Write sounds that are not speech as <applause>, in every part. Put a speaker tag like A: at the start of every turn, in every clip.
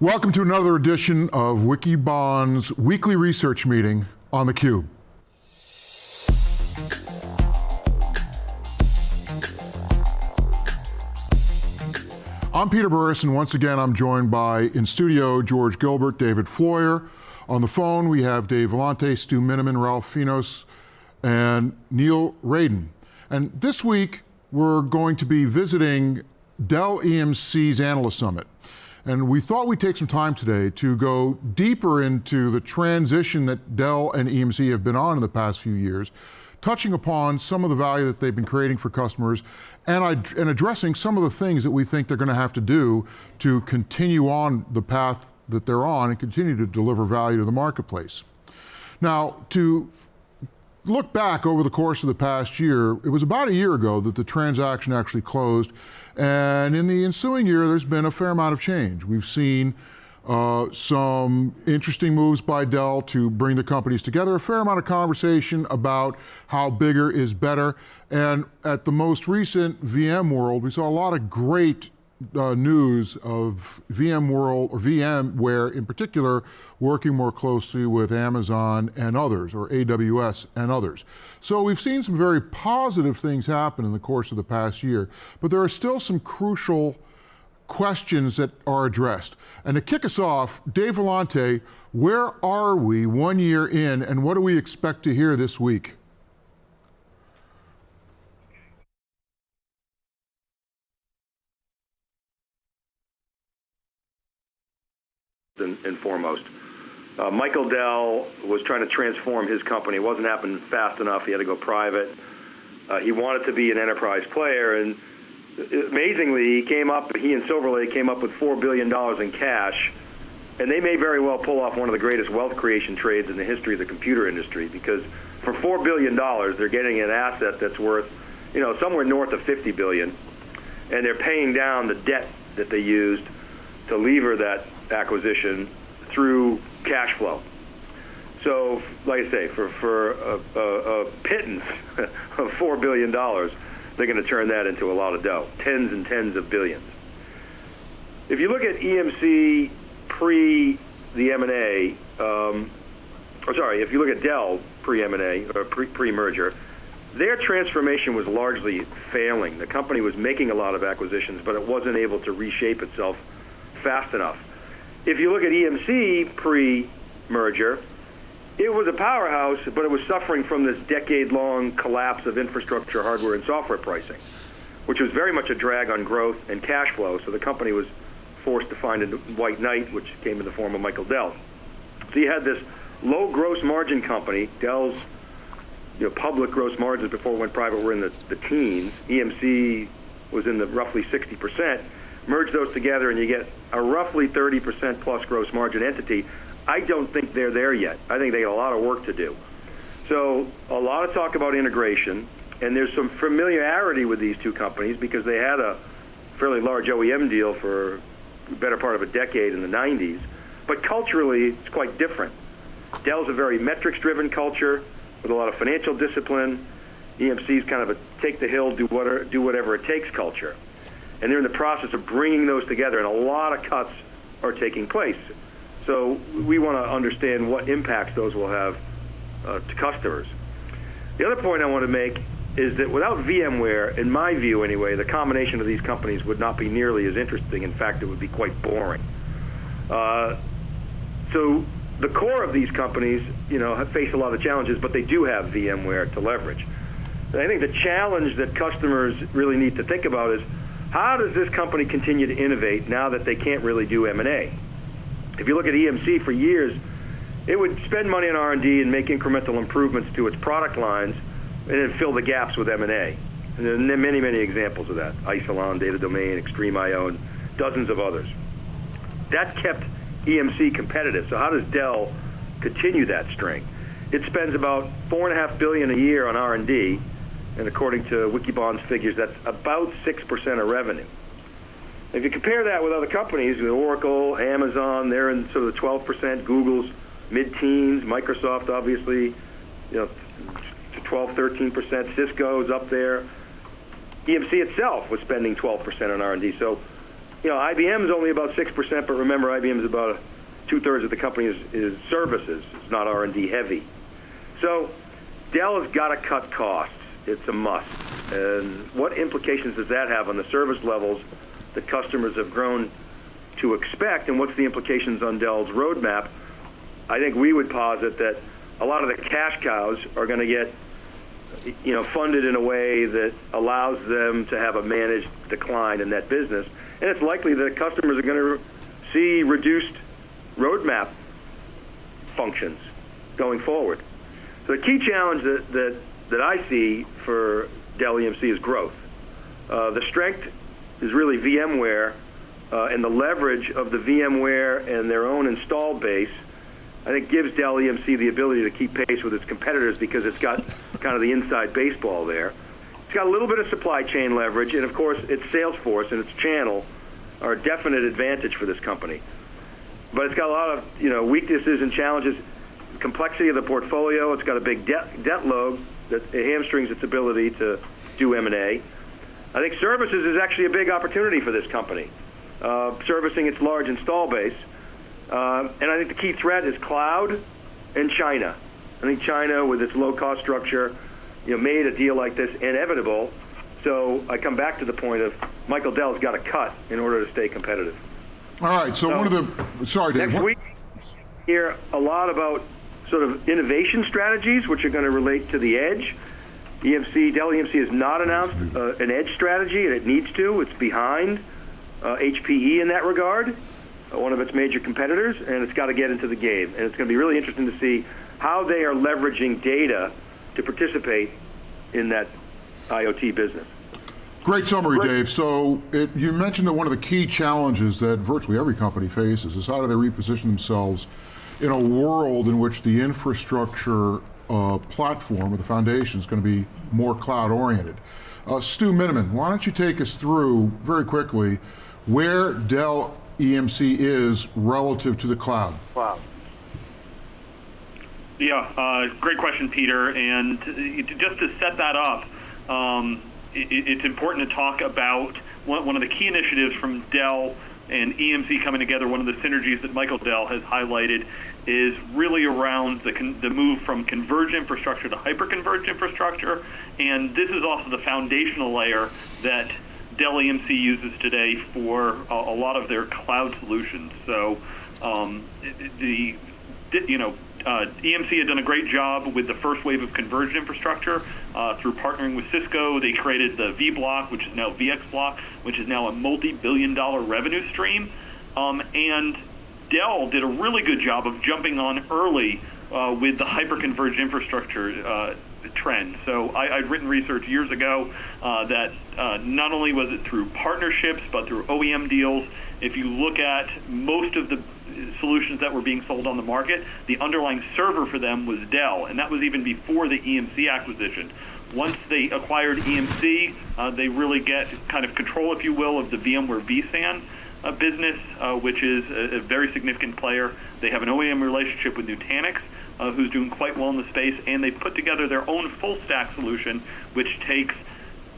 A: Welcome to another edition of Wikibon's weekly research meeting on theCUBE. I'm Peter Burris, and once again I'm joined by, in studio, George Gilbert, David Floyer. On the phone we have Dave Vellante, Stu Miniman, Ralph Finos, and Neil Raden. And this week we're going to be visiting Dell EMC's Analyst Summit. And we thought we'd take some time today to go deeper into the transition that Dell and EMC have been on in the past few years, touching upon some of the value that they've been creating for customers and, and addressing some of the things that we think they're going to have to do to continue on the path that they're on and continue to deliver value to the marketplace. Now, to look back over the course of the past year, it was about a year ago that the transaction actually closed and in the ensuing year, there's been a fair amount of change. We've seen uh, some interesting moves by Dell to bring the companies together, a fair amount of conversation about how bigger is better. And at the most recent VMworld, we saw a lot of great uh, news of VMworld, or VMware in particular, working more closely with Amazon and others, or AWS and others. So we've seen some very positive things happen in the course of the past year, but there are still some crucial questions that are addressed. And to kick us off, Dave Vellante, where are we one year in and what do we expect to hear this week?
B: And, foremost. Uh, Michael Dell was trying to transform his company. It wasn't happening fast enough. He had to go private. Uh, he wanted to be an enterprise player, and amazingly, he came up. He and Silver Lake came up with four billion dollars in cash, and they may very well pull off one of the greatest wealth creation trades in the history of the computer industry. Because for four billion dollars, they're getting an asset that's worth, you know, somewhere north of fifty billion, and they're paying down the debt that they used to lever that acquisition through cash flow. So, like I say, for, for a, a, a pittance <laughs> of $4 billion, they're going to turn that into a lot of dough, tens and tens of billions. If you look at EMC pre the M&A, um, or sorry, if you look at Dell pre-M&A, or pre-merger, their transformation was largely failing. The company was making a lot of acquisitions, but it wasn't able to reshape itself fast enough. If you look at EMC pre-merger, it was a powerhouse, but it was suffering from this decade-long collapse of infrastructure, hardware, and software pricing, which was very much a drag on growth and cash flow. So the company was forced to find a white knight, which came in the form of Michael Dell. So you had this low gross margin company, Dell's you know, public gross margins before it went private were in the, the teens. EMC was in the roughly 60 percent merge those together and you get a roughly 30% plus gross margin entity. I don't think they're there yet. I think they got a lot of work to do. So a lot of talk about integration, and there's some familiarity with these two companies because they had a fairly large OEM deal for the better part of a decade in the 90s. But culturally, it's quite different. Dell's a very metrics-driven culture with a lot of financial discipline. EMC's kind of a take the hill, do whatever, do whatever it takes culture and they're in the process of bringing those together, and a lot of cuts are taking place. So we want to understand what impacts those will have uh, to customers. The other point I want to make is that without VMware, in my view anyway, the combination of these companies would not be nearly as interesting. In fact, it would be quite boring. Uh, so the core of these companies, you know, face a lot of challenges, but they do have VMware to leverage. And I think the challenge that customers really need to think about is how does this company continue to innovate now that they can't really do M&A? If you look at EMC for years, it would spend money on R&D and make incremental improvements to its product lines and then fill the gaps with M&A. And there are many, many examples of that. Isilon, Data Domain, XtremIO, and dozens of others. That kept EMC competitive. So how does Dell continue that string? It spends about four and a half billion a year on R&D, and according to Wikibon's figures, that's about 6% of revenue. If you compare that with other companies, with Oracle, Amazon, they're in sort of the 12%, Google's mid-teens, Microsoft obviously, you know, 12, 13%, Cisco's up there. EMC itself was spending 12% on R&D. So you know, IBM is only about six percent, but remember, IBM is about two thirds of the company is, is services. It's not R and D heavy. So Dell has got to cut costs. It's a must. And what implications does that have on the service levels that customers have grown to expect, and what's the implications on Dell's roadmap? I think we would posit that a lot of the cash cows are going to get you know, funded in a way that allows them to have a managed decline in that business. And it's likely that customers are going to see reduced roadmap functions going forward. So the key challenge that, that, that I see for Dell EMC is growth. Uh, the strength is really VMware uh, and the leverage of the VMware and their own installed base I think gives Dell EMC the ability to keep pace with its competitors because it's got <laughs> kind of the inside baseball there. It's got a little bit of supply chain leverage, and of course, its sales force and its channel are a definite advantage for this company. But it's got a lot of you know weaknesses and challenges. Complexity of the portfolio. It's got a big debt debt load that hamstrings its ability to do M&A. I think services is actually a big opportunity for this company, uh, servicing its large install base. Um, and I think the key threat is cloud and China. I think China, with its low-cost structure, you know, made a deal like this inevitable. So I come back to the point of Michael Dell's got to cut in order to stay competitive.
A: All right. So, so one of the sorry, Dave.
B: Next week, hear a lot about sort of innovation strategies, which are going to relate to the edge. EMC, Dell EMC has not announced uh, an edge strategy, and it needs to. It's behind uh, HPE in that regard one of its major competitors, and it's got to get into the game. And it's going to be really interesting to see how they are leveraging data to participate in that IoT business.
A: Great summary, Great. Dave. So it, you mentioned that one of the key challenges that virtually every company faces is how do they reposition themselves in a world in which the infrastructure uh, platform or the foundation is going to be more cloud oriented. Uh, Stu Miniman, why don't you take us through very quickly where Dell EMC is relative to the cloud?
B: Cloud.
C: Yeah, uh, great question, Peter. And just to set that up, um, it, it's important to talk about one, one of the key initiatives from Dell and EMC coming together. One of the synergies that Michael Dell has highlighted is really around the, the move from converged infrastructure to hyper-converged infrastructure. And this is also the foundational layer that Dell EMC uses today for a, a lot of their cloud solutions. So um, the you know uh, EMC had done a great job with the first wave of converged infrastructure uh, through partnering with Cisco. They created the vBlock, which is now VxBlock, which is now a multi-billion-dollar revenue stream. Um, and Dell did a really good job of jumping on early uh, with the hyper-converged infrastructure uh, trend. So I, would written research years ago uh, that uh, not only was it through partnerships, but through OEM deals. If you look at most of the solutions that were being sold on the market, the underlying server for them was Dell, and that was even before the EMC acquisition. Once they acquired EMC, uh, they really get kind of control, if you will, of the VMware vSAN uh, business, uh, which is a, a, very significant player. They have an OEM relationship with Nutanix, uh, who's doing quite well in the space, and they've put together their own full stack solution, which takes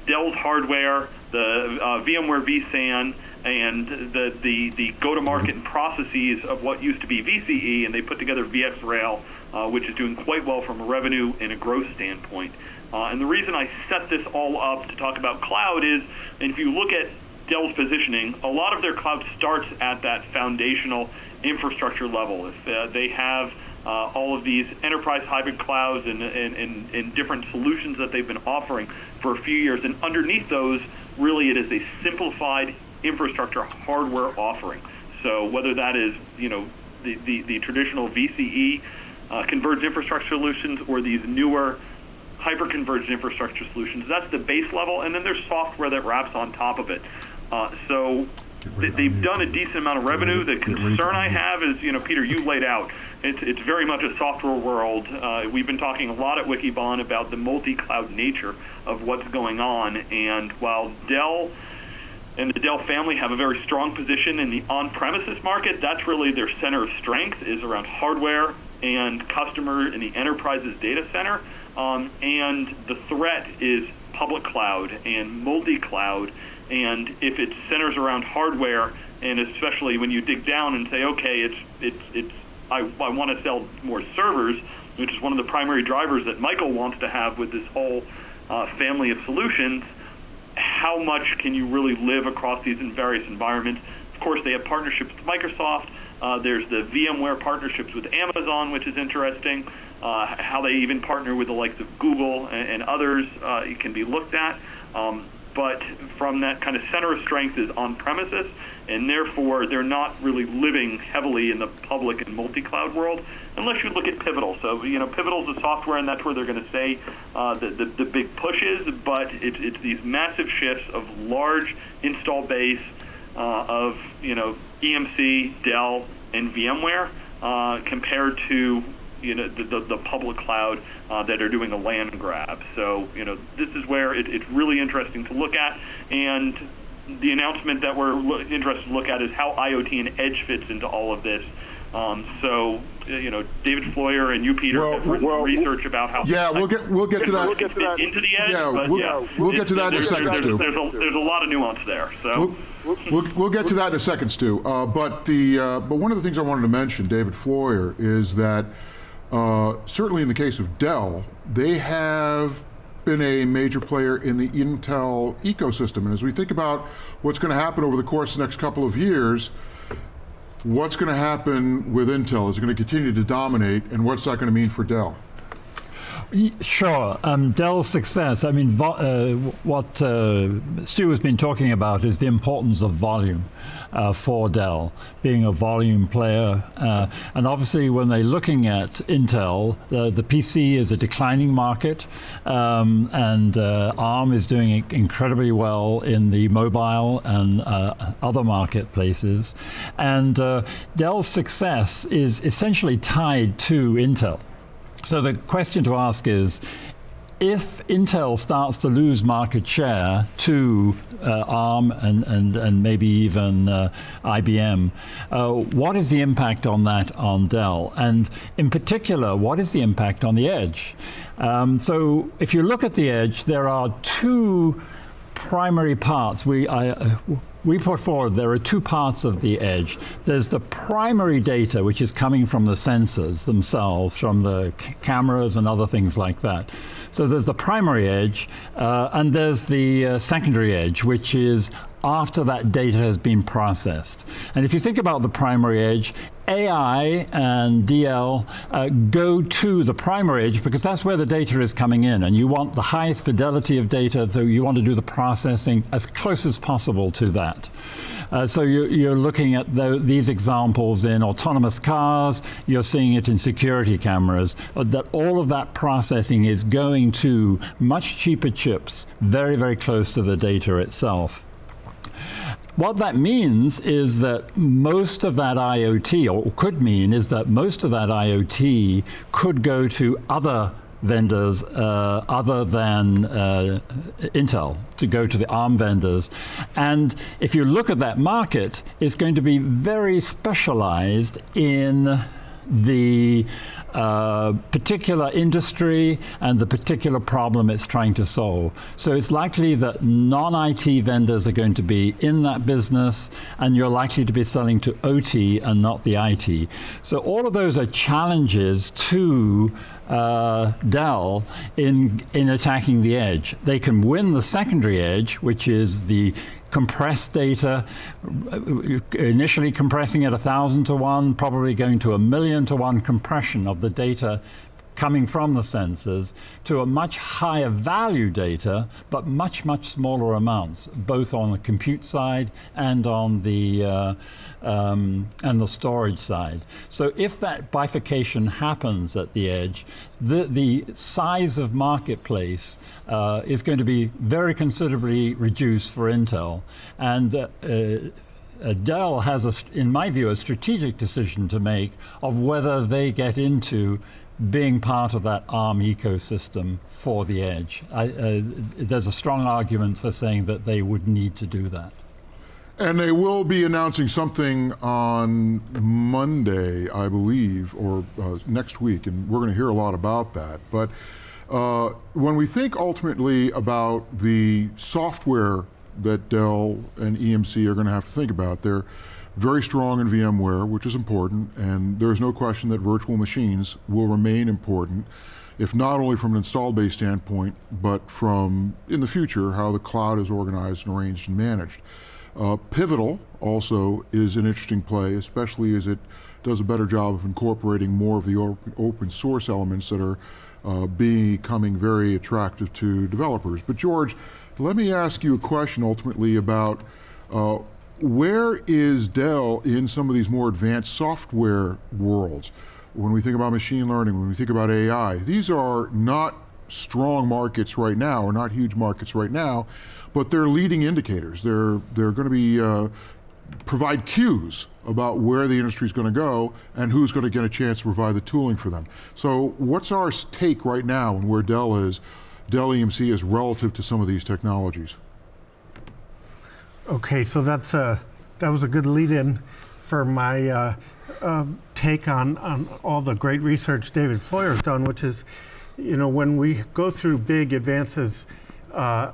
C: Dell's hardware, the uh, VMware vSAN, and the, the, the go-to-market processes of what used to be VCE, and they put together VxRail, uh, which is doing quite well from a revenue and a growth standpoint. Uh, and the reason I set this all up to talk about cloud is, and if you look at Dell's positioning, a lot of their cloud starts at that foundational infrastructure level. If uh, they have uh, all of these enterprise hybrid clouds and, and, and, and, different solutions that they've been offering for a few years. And underneath those, really, it is a simplified infrastructure hardware offering. So whether that is, you know, the, the, the traditional VCE uh, converged infrastructure solutions or these newer hyper-converged infrastructure solutions, that's the base level. And then there's software that wraps on top of it. Uh, so they've done a decent amount of revenue. The concern I have is, you know, Peter, you laid out it's, it's very much a software world. Uh, we've been talking a lot at Wikibon about the multi-cloud nature of what's going on. And while Dell and the Dell family have a very strong position in the on-premises market, that's really their center of strength is around hardware and customer in the enterprise's data center. Um, and the threat is public cloud and multi-cloud And if it centers around hardware, and especially when you dig down and say, okay, it's it's it's I, I want to sell more servers, which is one of the primary drivers that Michael wants to have with this whole uh, family of solutions. How much can you really live across these in various environments? Of course, they have partnerships with Microsoft. Uh, there's the VMware partnerships with Amazon, which is interesting. Uh, how they even partner with the likes of Google and, and others uh, it can be looked at. Um, but from that kind of center of strength is on premises, and therefore they're not really living heavily in the public and multi-cloud world, unless you look at Pivotal. So you know, Pivotal is a software, and that's where they're going to say uh, the, the, the big pushes. But it, it's these massive shifts of large install base uh, of you know EMC, Dell, and VMware uh, compared to you know the, the, the public cloud uh, that are doing a land grab. So you know this is where it, it's really interesting to look at, and the announcement that we're lo- interested to look at is how IoT and edge fits into all of this. Um, so, you know, David Floyer and you, Peter,
A: Well,
C: have written
A: well,
C: research about how
A: Yeah, we'll get we'll get to that.
C: we'll get to that. into the edge.
A: Yeah, we'll-
C: yeah,
A: we'll get to that in a second,
C: there's,
A: Stu.
C: There's a, there's a lot of nuance there. So.
A: We'll, we'll, we'll get to that in a second, Stu. Uh, but the uh, but one of the things I wanted to mention, David Floyer, is that uh, certainly in the case of Dell, they have been a major player in the Intel ecosystem. And as we think about what's going to happen over the course of the next couple of years, what's going to happen with Intel? Is it going to continue to dominate, and what's that going to mean for Dell?
D: Sure. Um, Dell's success, I mean, uh, what uh, Stu has been talking about is the importance of volume uh, for Dell, being a volume player. Uh, and obviously, when they're looking at Intel, the, PC is a declining market, um, and uh, ARM is doing incredibly well in the mobile and uh, other marketplaces. And Dell's success is essentially tied to Intel. So the question to ask is, if Intel starts to lose market share to uh, ARM and, and, and maybe even uh, IBM, uh, what is the impact on that on Dell? And in particular, what is the impact on the edge? Um, so if you look at the edge, there are two primary parts. We, I, uh, we put forward there are two parts of the edge. There's the primary data, which is coming from the sensors themselves, from the cameras and other things like that. So there's the primary edge, uh, and there's the uh, secondary edge, which is after that data has been processed. And if you think about the primary edge, AI and DL uh, go to the primary edge because that's where the data is coming in, and you want the highest fidelity of data, so you want to do the processing as close as possible to that. Uh, so you, you're looking at tho- these examples in autonomous cars, you're seeing it in security cameras, uh, that all of that processing is going to much cheaper chips, very, very close to the data itself. What that means is that most of that IoT, or could mean, is that most of that IoT could go to other vendors uh, other than uh, Intel, to go to the ARM vendors. And if you look at that market, it's going to be very specialized in the uh, particular industry and the particular problem it's trying to solve. So it's likely that non-IT vendors are going to be in that business and you're likely to be selling to OT and not the IT. So all of those are challenges to uh, Dell in, in attacking the edge. They can win the secondary edge, which is the compressed data, initially compressing at a thousand to one, probably going to a million to one compression of the data coming from the sensors to a much higher value data, but much, much smaller amounts, both on the compute side and on the uh, um, and the storage side. So if that bifurcation happens at the edge, the, the size of marketplace uh, is going to be very considerably reduced for Intel. And uh, uh, Dell has, a, in my view, a strategic decision to make of whether they get into being part of that ARM ecosystem for the edge. I, uh, there's a strong argument for saying that they would need to do that.
A: And they will be announcing something on Monday, I believe, or uh, next week, and we're going to hear a lot about that. But uh, when we think ultimately about the software that Dell and EMC are going to have to think about. They're very strong in VMware, which is important, and there's no question that virtual machines will remain important, if not only from an install base standpoint, but from, in the future, how the cloud is organized and arranged and managed. Uh, Pivotal also is an interesting play, especially as it does a better job of incorporating more of the open, open source elements that are uh, becoming very attractive to developers. But George, let me ask you a question ultimately about uh, where is Dell in some of these more advanced software worlds? When we think about machine learning, when we think about AI, these are not strong markets right now, or not huge markets right now, but they're leading indicators. They're, they're going to be uh, provide cues about where the industry is going to go and who's going to get a chance to provide the tooling for them. So what's our take right now and where Dell is, Dell EMC is relative to some of these technologies?
E: Okay, so that's a, that was a good lead-in for my uh, uh, take on, on all the great research David Floyer has done, which is, you know, when we go through big advances uh,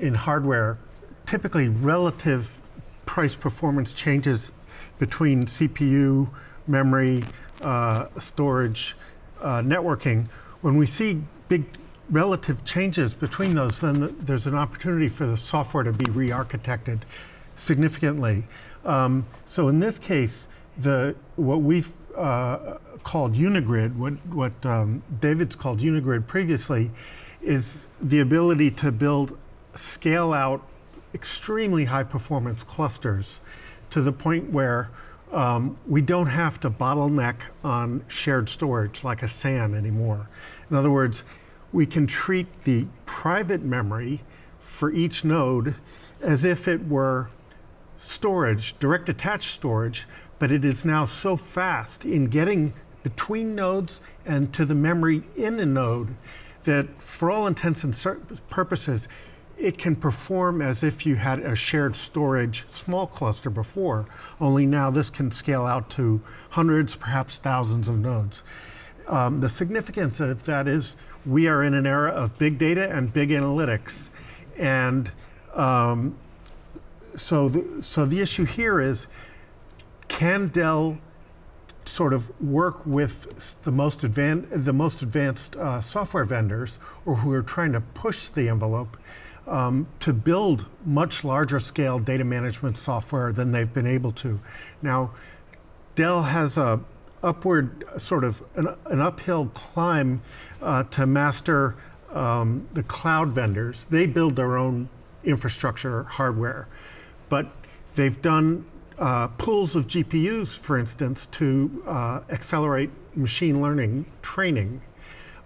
E: in hardware, typically relative price performance changes between CPU, memory, uh, storage, uh, networking. When we see big relative changes between those, then there's an opportunity for the software to be re-architected significantly. Um, so in this case, the what we've uh, called Unigrid, what, what um, David's called Unigrid previously, is the ability to build scale out extremely high performance clusters to the point where um, we don't have to bottleneck on shared storage like a SAN anymore. In other words, we can treat the private memory for each node as if it were storage, direct attached storage, but it is now so fast in getting between nodes and to the memory in a node that for all intents and purposes, it can perform as if you had a shared storage small cluster before, only now this can scale out to hundreds, perhaps thousands of nodes. Um, the significance of that is we are in an era of big data and big analytics. And um, so, the, so the issue here is, can Dell sort of work with the most, advan the most advanced uh, software vendors or who are trying to push the envelope um, to build much larger scale data management software than they've been able to. Now, Dell has a upward sort of an, an uphill climb uh, to master um, the cloud vendors. They build their own infrastructure hardware, but they've done uh, pools of GPUs, for instance, to uh, accelerate machine learning training.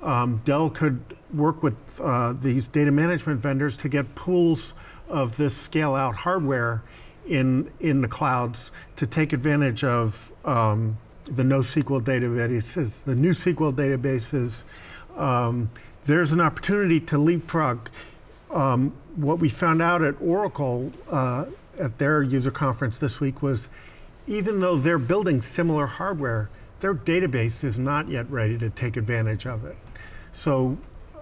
E: Um, Dell could work with uh, these data management vendors to get pools of this scale out hardware in, in the clouds to take advantage of um, the NoSQL databases, the NewSQL databases. Um, there's an opportunity to leapfrog. Um, what we found out at Oracle uh, at their user conference this week was even though they're building similar hardware, their database is not yet ready to take advantage of it. So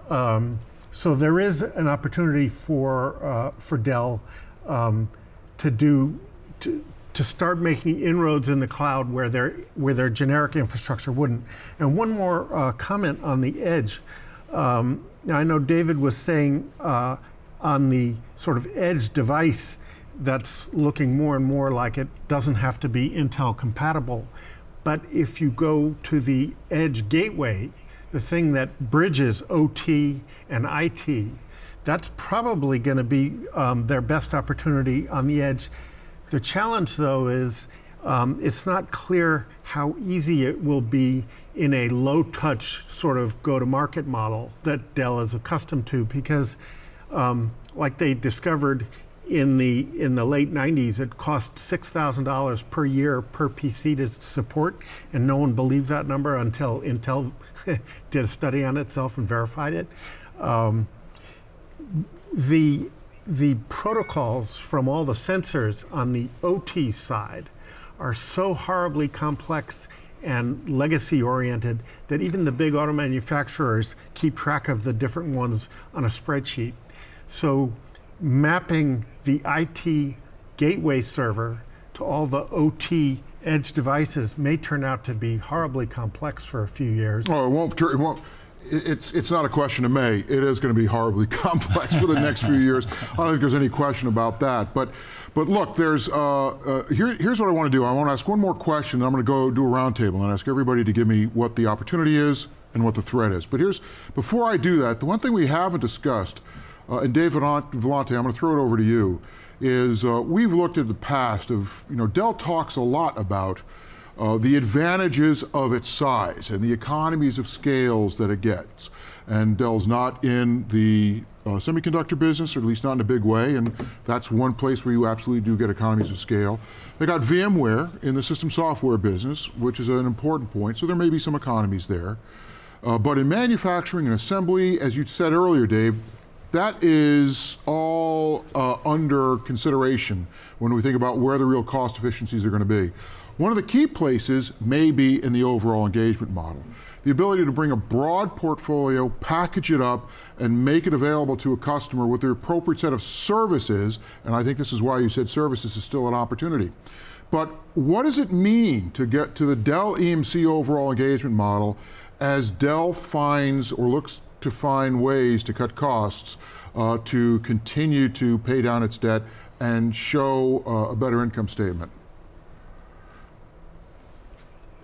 E: um, so there is an opportunity for uh, for Dell um, to do to, to start making inroads in the cloud where their where their generic infrastructure wouldn't. And one more uh, comment on the edge. Um, I know David was saying uh, on the sort of edge device that's looking more and more like it doesn't have to be Intel compatible. But if you go to the edge gateway, the thing that bridges OT and IT, that's probably going to be um, their best opportunity on the edge. The challenge, though, is um, it's not clear how easy it will be in a low-touch sort of go-to-market model that Dell is accustomed to, because um, like they discovered in the in the late 90s, it cost $6,000 per year per PC to support, and no one believed that number until Intel <laughs> did a study on itself and verified it. Um, the, the protocols from all the sensors on the OT side are so horribly complex and legacy oriented that even the big auto manufacturers keep track of the different ones on a spreadsheet. So mapping the IT gateway server to all the OT edge devices may turn out to be horribly complex for a few years.
A: Oh, it won't. It won't. It's it's not a question of May. It is going to be horribly <laughs> complex for the next few years. I don't think there's any question about that. But but look, there's uh, uh, here, here's what I want to do. I want to ask one more question. I'm going to go do a roundtable and ask everybody to give me what the opportunity is and what the threat is. But here's before I do that, the one thing we haven't discussed, uh, and Dave Vellante, I'm going to throw it over to you, is uh, we've looked at the past of you know Dell talks a lot about uh, the advantages of its size and the economies of scales that it gets. And Dell's not in the uh, semiconductor business, or at least not in a big way, and that's one place where you absolutely do get economies of scale. They got VMware in the system software business, which is an important point, so there may be some economies there. Uh, but in manufacturing and assembly, as you said earlier, Dave, that is all uh, under consideration when we think about where the real cost efficiencies are going to be. One of the key places may be in the overall engagement model. The ability to bring a broad portfolio, package it up, and make it available to a customer with the appropriate set of services, and I think this is why you said services is still an opportunity. But what does it mean to get to the Dell EMC overall engagement model as Dell finds or looks to find ways to cut costs uh, to continue to pay down its debt and show uh, a better income statement?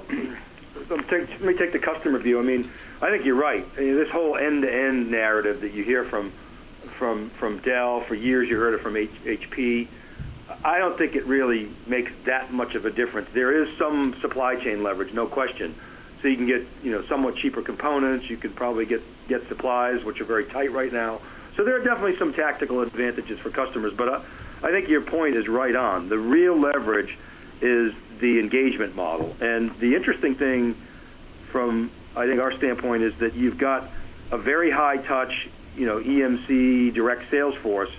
B: Let me take the customer view. I mean, I think you're right. I mean, this whole end-to-end narrative that you hear from from from Dell for years, you heard it from H, HP. I don't think it really makes that much of a difference. There is some supply chain leverage, no question. So you can get you know somewhat cheaper components. You could probably get get supplies, which are very tight right now. So there are definitely some tactical advantages for customers. But I think your point is right on. The real leverage is the engagement model. And the interesting thing from, I think, our standpoint is that you've got a very high touch, you know, EMC direct sales force,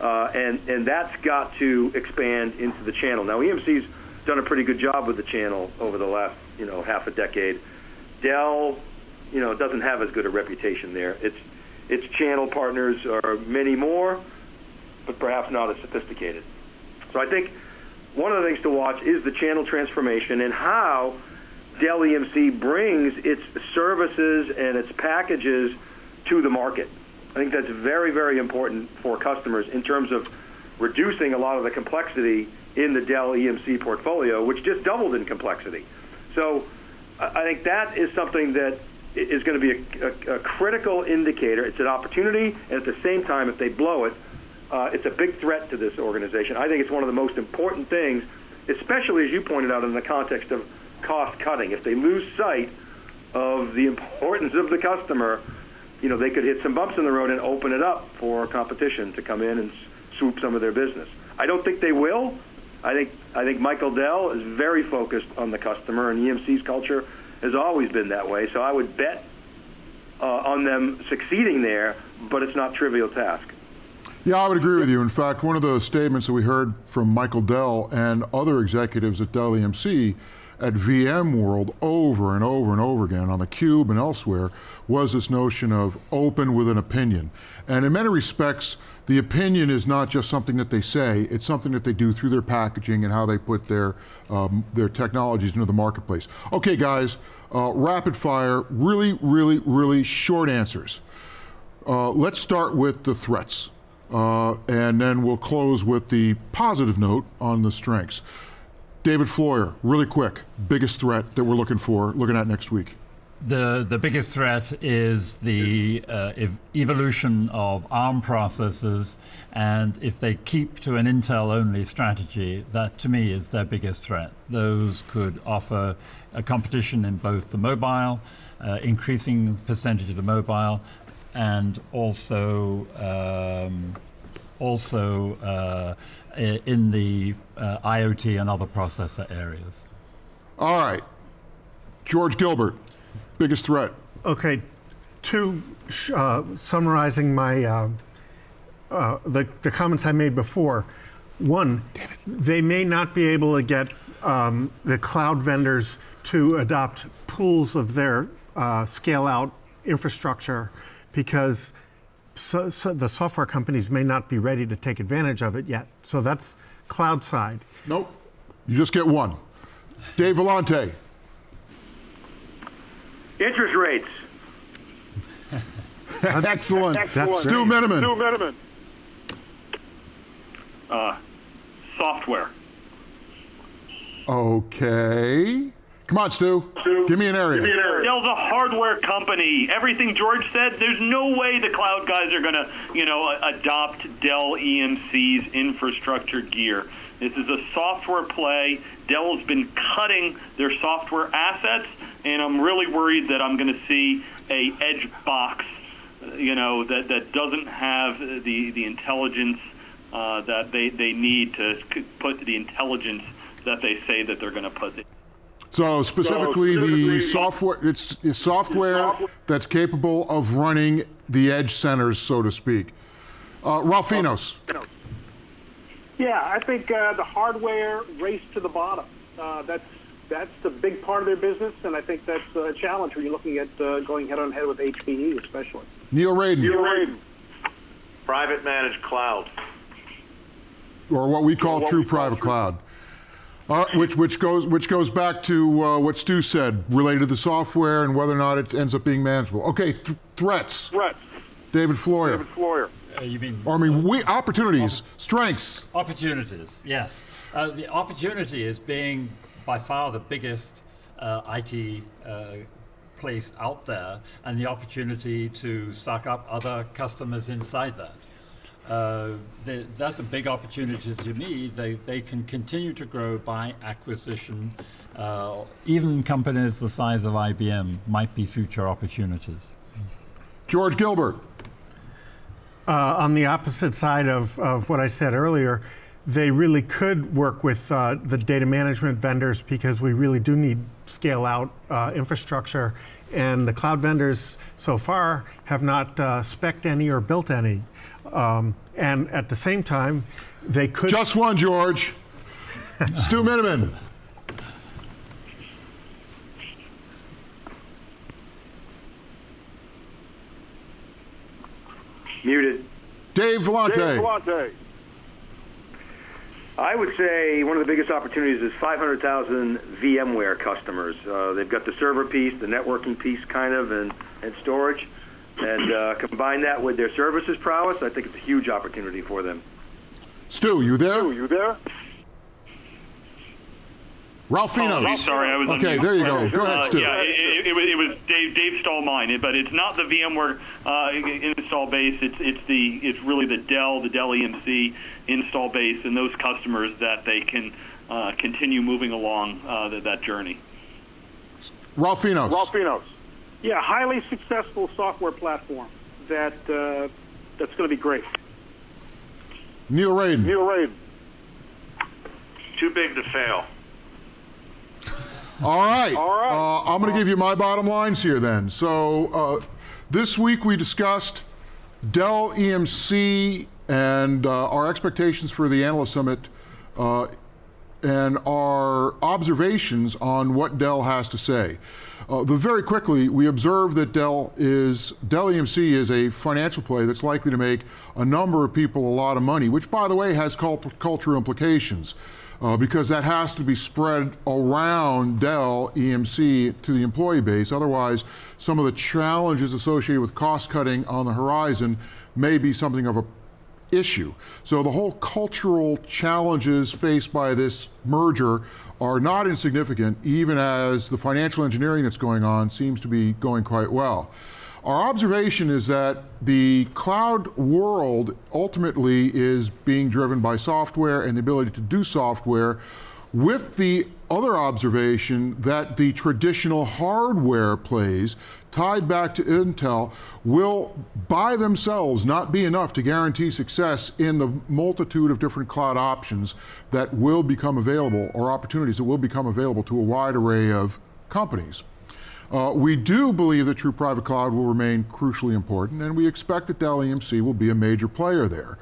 B: uh, and, and that's got to expand into the channel. Now, EMC's done a pretty good job with the channel over the last, you know, half a decade. Dell, you know, doesn't have as good a reputation there. Its, its channel partners are many more, but perhaps not as sophisticated. So I think one of the things to watch is the channel transformation and how Dell EMC brings its services and its packages to the market. I think that's very, very important for customers in terms of reducing a lot of the complexity in the Dell EMC portfolio, which just doubled in complexity. So I think that is something that is going to be a, a, a critical indicator. It's an opportunity, and at the same time, if they blow it, uh, it's a big threat to this organization. I think it's one of the most important things, especially as you pointed out in the context of cost cutting. If they lose sight of the importance of the customer, you know, they could hit some bumps in the road and open it up for competition to come in and swoop some of their business. I don't think they will. I think I think Michael Dell is very focused on the customer, and EMC's culture has always been that way. So I would bet uh, on them succeeding there, but it's not trivial task.
A: Yeah, I would agree with you. In fact, one of the statements that we heard from Michael Dell and other executives at Dell EMC at VMworld over and over and over again on the Cube and elsewhere was this notion of open with an opinion. And in many respects, the opinion is not just something that they say, it's something that they do through their packaging and how they put their, um, their technologies into the marketplace. Okay, guys, uh, rapid fire, really, really, really short answers. Uh, let's start with the threats. Uh, and then we'll close with the positive note on the strengths. David Floyer, really quick, biggest threat that we're looking for, looking at next week.
D: The, the biggest threat is the uh, ev evolution of ARM processors, and if they keep to an Intel only strategy, that to me is their biggest threat. Those could offer a competition in both the mobile, uh, increasing percentage of the mobile, and also um, also uh, in the uh, IoT and other processor areas.
A: All right, George Gilbert, biggest threat.
E: Okay, two uh, summarizing my uh, uh, the, the comments I made before. One, David. they may not be able to get um, the cloud vendors to adopt pools of their uh, scale out infrastructure because so, so the software companies may not be ready to take advantage of it yet. So that's cloud side.
A: Nope. You just get one. Dave Vellante.
B: Interest rates. <laughs>
A: Excellent.
E: That's
A: Stu
E: great.
A: Miniman.
F: Stu Miniman.
C: Uh, software.
A: Okay. Come on, Stu. Give me an area.
C: Dell's a hardware company. Everything George said, there's no way the cloud guys are going to, you know, adopt Dell EMC's infrastructure gear. This is a software play. Dell has been cutting their software assets, and I'm really worried that I'm going to see a edge box, you know, that, that doesn't have the, the intelligence uh, that they, they need to put the intelligence that they say that they're going to put.
A: So specifically, the
F: specifically-
A: software, it's, it's software that's capable of running the edge centers, so to speak. Uh, Ralph Finos.
F: Yeah, I think uh, the hardware race to the bottom. Uh, that's that's the big part of their business, and I think that's a challenge when you're looking at uh, going head on head with HPE, especially.
A: Neil Raden,
G: Private managed cloud.
A: or what we call true private cloud. All right, which, which, goes, which goes back to uh, what Stu said related to the software and whether or not it ends up being manageable. Okay, th- threats.
F: Threats.
A: David Floyer.
F: David Floyer.
D: Uh, you mean
A: Or, I mean, we, opportunities, strengths.
D: Opportunities, yes. Uh, the opportunity is being by far the biggest uh, IT uh, place out there, and the opportunity to suck up other customers inside that. Uh, the, that's a big opportunity to me. They, they can continue to grow by acquisition. Uh, even companies the size of IBM might be future opportunities.
A: George Gilbert.
E: Uh, on the opposite side of, of what I said earlier, they really could work with uh, the data management vendors because we really do need scale out uh, infrastructure. And the cloud vendors so far have not uh, spec'd any or built any. Um, and at the same time, they could.
A: Just one, George. <laughs> Stu Miniman.
B: Muted.
A: Dave Vellante.
F: Dave Vellante.
B: I would say one of the biggest opportunities is 500,000 VMware customers. Uh, they've got the server piece, the networking piece, kind of, and, and storage. And uh, combine that with their services prowess, I think it's a huge opportunity for them.
A: Stu, you there?
F: Stu, you there?
A: Ralph Finos.
C: Oh, sorry, I was
A: Okay,
C: mute.
A: there you go. Go ahead,
C: Uh,
A: Stu.
C: yeah, it, it, it, was, it was Dave. Dave stole mine, but it's not the VMware uh, install base. It's it's the it's really the Dell, the Dell EMC install base, and those customers that they can uh, continue moving along uh, that, that journey.
A: Ralph Finos.
F: Ralphinos. Yeah, highly successful software platform that uh, that's going to be great.
A: Neil Raden.
F: Neil Raden.
G: Too big to fail.
A: All right.
F: All right.
A: Uh, I'm going to give you my bottom lines here then. So uh, this week we discussed Dell EMC and uh, our expectations for the Analyst Summit uh, and our observations on what Dell has to say. Uh, but very quickly, we observe that Dell is Dell EMC is a financial play that's likely to make a number of people a lot of money, which, by the way, has cult- cultural implications. Uh, because that has to be spread around Dell EMC to the employee base. Otherwise, some of the challenges associated with cost cutting on the horizon may be something of a issue. So the whole cultural challenges faced by this merger are not insignificant, even as the financial engineering that's going on seems to be going quite well. Our observation is that the cloud world ultimately is being driven by software and the ability to do software with the other observation that the traditional hardware plays tied back to Intel will by themselves not be enough to guarantee success in the multitude of different cloud options that will become available or opportunities that will become available to a wide array of companies. Uh, we do believe that true private cloud will remain crucially important, and we expect that Dell EMC will be a major player there.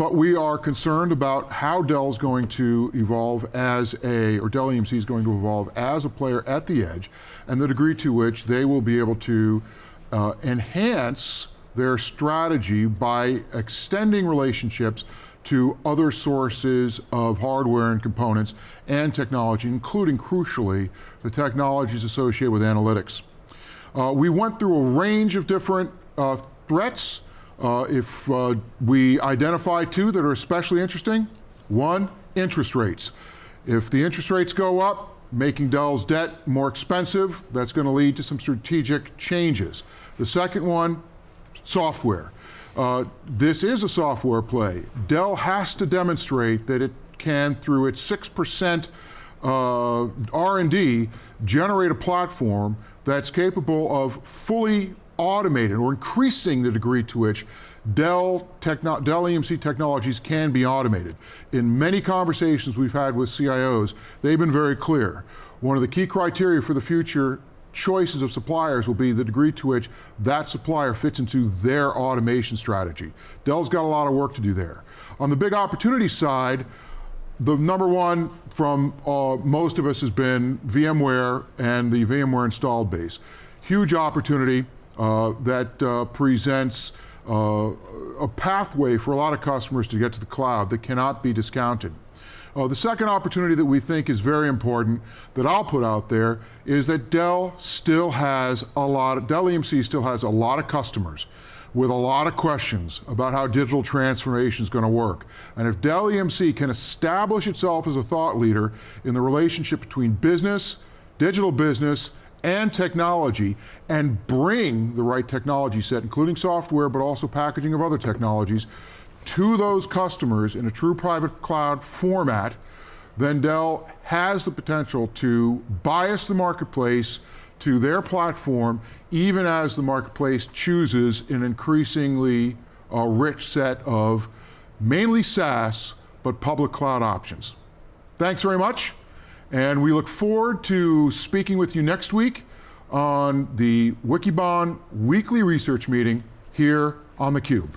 A: But we are concerned about how Dell's going to evolve as a, or Dell EMC is going to evolve as a player at the edge, and the degree to which they will be able to uh, enhance their strategy by extending relationships to other sources of hardware and components and technology, including, crucially, the technologies associated with analytics. Uh, we went through a range of different uh, threats. Uh, if uh, we identify two that are especially interesting, one, interest rates. If the interest rates go up, making Dell's debt more expensive, that's going to lead to some strategic changes. The second one, software. Uh, this is a software play. Dell has to demonstrate that it can, through its 6% uh, R&D, generate a platform that's capable of fully automated or increasing the degree to which Dell, Techno Dell EMC technologies can be automated. In many conversations we've had with CIOs, they've been very clear. One of the key criteria for the future choices of suppliers will be the degree to which that supplier fits into their automation strategy. Dell's got a lot of work to do there. On the big opportunity side, the number one from uh, most of us has been VMware and the VMware installed base. Huge opportunity that uh, presents uh, a pathway for a lot of customers to get to the cloud that cannot be discounted. Uh, the second opportunity that we think is very important that I'll put out there is that Dell still has a lot, of, Dell EMC still has a lot of customers with a lot of questions about how digital transformation is going to work. And if Dell EMC can establish itself as a thought leader in the relationship between business, digital business, and technology and bring the right technology set, including software, but also packaging of other technologies, to those customers in a true private cloud format, then Dell has the potential to bias the marketplace to their platform, even as the marketplace chooses an increasingly uh, rich set of mainly SaaS, but public cloud options. Thanks very much. And we look forward to speaking with you next week on the Wikibon weekly research meeting here on theCUBE.